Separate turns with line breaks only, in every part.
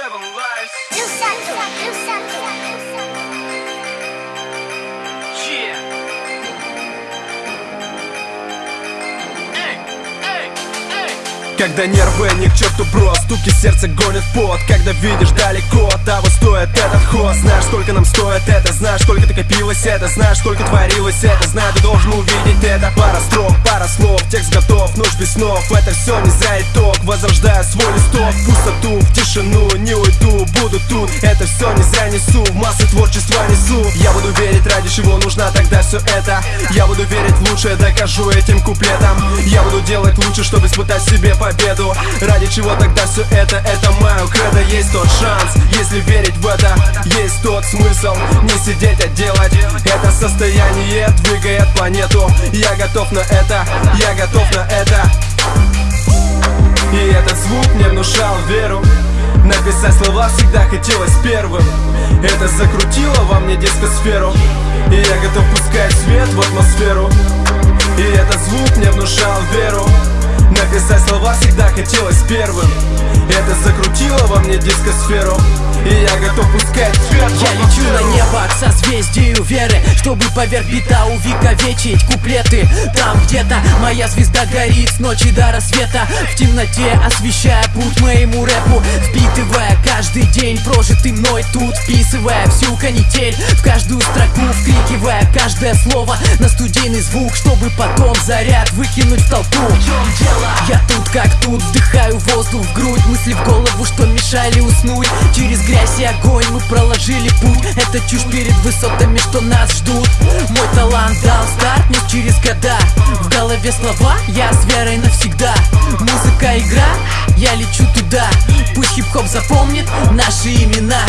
seven lives.
Do something, do something.
Yeah. Эй, эй, эй.
Когда нервы не к черту бро Стуки сердца гонят в пот Когда видишь далеко Того стоит этот ход Знаешь, сколько нам стоит это Знаешь, сколько ты копилось это Знаешь, сколько творилось это Знаю, ты должен увидеть это Пара строк, пара слов Текст готов, ночь без снов Это все не зря итог Возрождаю свой листок. Пустоту, в тишину Не уйду, буду тут. Это все не зря несу. В массы творчества несу. Я буду верить, ради чего нужна тогда все это. Я буду верить в лучшее Докажу этим куплетом Я буду делать лучше, чтобы испытать себе победу. Ради чего тогда все это? Это мое кредо. Есть тот шанс, если верить в это. Есть тот смысл, не сидеть, а делать. Это состояние двигает планету. Я готов на это, я готов на это внушал веру. Написать слова всегда хотелось первым. Это закрутило во мне дискосферу. И я готов пускать свет в атмосферу. И этот звук мне внушал веру. Написать слова всегда хотелось первым. Это закрутило во мне дискосферу. И я готов пускать
созвездию веры Чтобы поверх бита увековечить куплеты. Там где-то моя звезда горит с ночи до рассвета. В темноте освещая путь моему рэпу. Впитывая каждый день прожитый мной тут Вписывая всю канитель в каждую строку Вкрикивая каждое слово на студийный звук Чтобы потом заряд выкинуть в толпу. Я тут как тут, вдыхаю воздух в грудь Мысли в голову, что мешали уснуть. Через грязь и огонь мы проложили путь. Это чушь перед высотами, что нас ждут. Мой талант дал старт мне через года. В голове слова, я с верой навсегда Музыка, игра, я лечу туда. Пусть хип-хоп запомнит наши имена.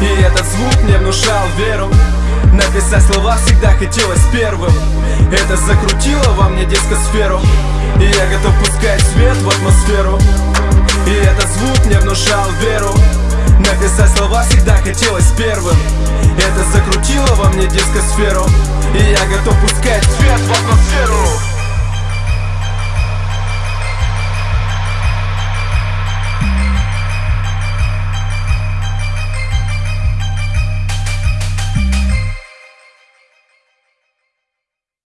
И этот звук мне внушал веру. Написать слова всегда хотелось первым. Это закрутило во мне дискосферу. И я готов пускать свет в атмосферу И этот звук мне внушал веру. Написать слова всегда хотелось первым. Это закрутило во мне дискосферу. И я готов пускать